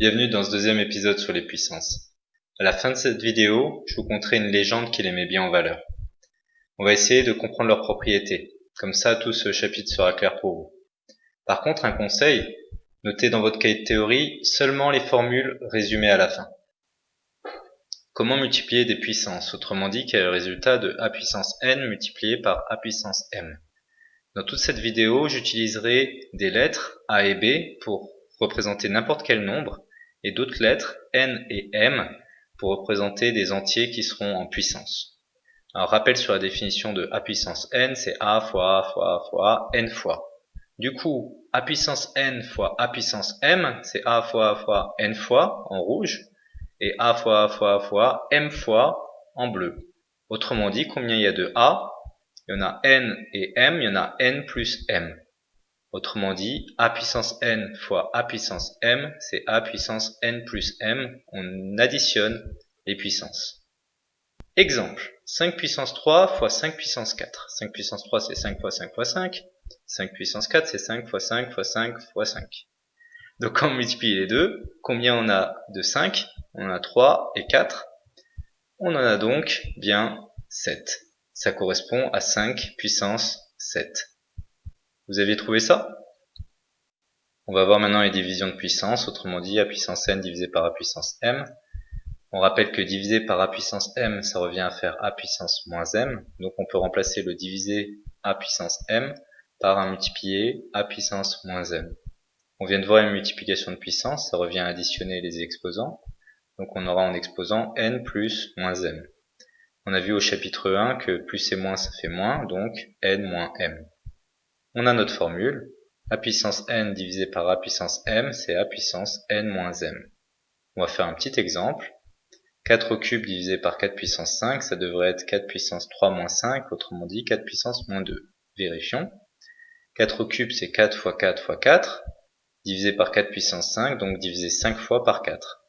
Bienvenue dans ce deuxième épisode sur les puissances. À la fin de cette vidéo, je vous conterai une légende qui les met bien en valeur. On va essayer de comprendre leurs propriétés. Comme ça, tout ce chapitre sera clair pour vous. Par contre, un conseil, notez dans votre cahier de théorie seulement les formules résumées à la fin. Comment multiplier des puissances? Autrement dit, quel est le résultat de a puissance n multiplié par a puissance m? Dans toute cette vidéo, j'utiliserai des lettres a et b pour représenter n'importe quel nombre et d'autres lettres n et m pour représenter des entiers qui seront en puissance. Alors rappel sur la définition de a puissance n, c'est a fois a fois a fois n fois. Du coup, a puissance n fois a puissance m, c'est a fois a fois n fois en rouge, et a fois a fois a fois m fois en bleu. Autrement dit, combien il y a de a? Il y en a n et m, il y en a n plus m. Autrement dit, a puissance n fois a puissance m, c'est a puissance n plus m. On additionne les puissances. Exemple, 5 puissance 3 fois 5 puissance 4. 5 puissance 3 c'est 5 fois 5 fois 5. 5 puissance 4 c'est 5 fois 5 fois 5 fois 5. Donc quand on multiplie les deux, combien on a de 5 On a 3 et 4. On en a donc bien 7. Ça correspond à 5 puissance 7. Vous aviez trouvé ça? On va voir maintenant les divisions de puissance, autrement dit a puissance n divisé par a puissance m. On rappelle que diviser par a puissance m, ça revient à faire a puissance moins m. Donc on peut remplacer le divisé a puissance m par un multiplié a puissance moins m. On vient de voir une multiplication de puissance, ça revient à additionner les exposants. Donc on aura en exposant n plus moins m. On a vu au chapitre 1 que plus et moins ça fait moins, donc n moins m. On a notre formule, a puissance n divisé par a puissance m, c'est a puissance n moins m. On va faire un petit exemple. 4 au cube divisé par 4 puissance 5, ça devrait être 4 puissance 3 moins 5, autrement dit 4 puissance moins 2. Vérifions. 4 au cube, c'est 4 fois 4 fois 4, divisé par 4 puissance 5, donc divisé 5 fois par 4.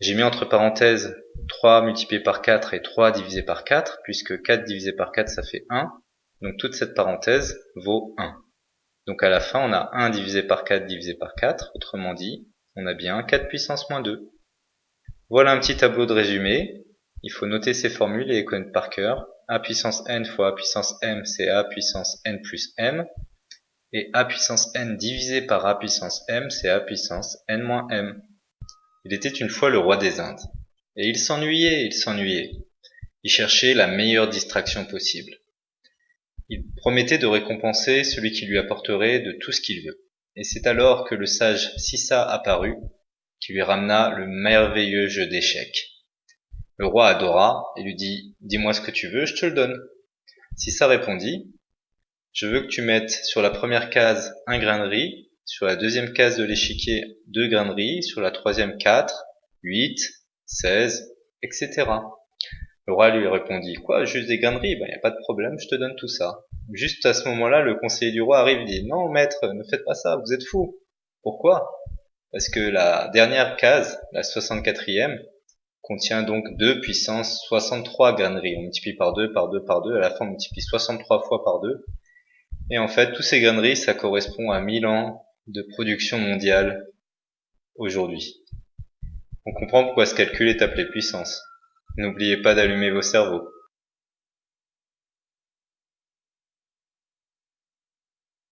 J'ai mis entre parenthèses 3 multiplié par 4 et 3 divisé par 4, puisque 4 divisé par 4, ça fait 1. Donc toute cette parenthèse vaut 1. Donc à la fin, on a 1 divisé par 4 divisé par 4, autrement dit, on a bien 4 puissance moins 2. Voilà un petit tableau de résumé. Il faut noter ces formules et les connaître par cœur. a puissance n fois a puissance m, c'est a puissance n plus m. Et a puissance n divisé par a puissance m, c'est a puissance n moins m. Il était une fois le roi des Indes. Et il s'ennuyait, il s'ennuyait. Il cherchait la meilleure distraction possible. Il promettait de récompenser celui qui lui apporterait de tout ce qu'il veut. Et c'est alors que le sage Sissa apparut qui lui ramena le merveilleux jeu d'échecs. Le roi adora et lui dit Dis-moi ce que tu veux, je te le donne. Si ça répondit Je veux que tu mettes sur la première case un grain de riz, sur la deuxième case de l'échiquier deux grains de riz, sur la troisième quatre, huit, seize, etc. Le roi lui répondit Quoi, juste des grains de riz Ben y a pas de problème, je te donne tout ça. Juste à ce moment-là, le conseiller du roi arrive et dit Non, maître, ne faites pas ça, vous êtes fou. Pourquoi? Parce que la dernière case, la 64e, contient donc 2 puissance 63 graineries. On multiplie par 2, par 2, par 2, à la fin on multiplie 63 fois par 2. Et en fait, tous ces graineries, ça correspond à 1000 ans de production mondiale aujourd'hui. On comprend pourquoi ce calcul est appelé puissance. N'oubliez pas d'allumer vos cerveaux.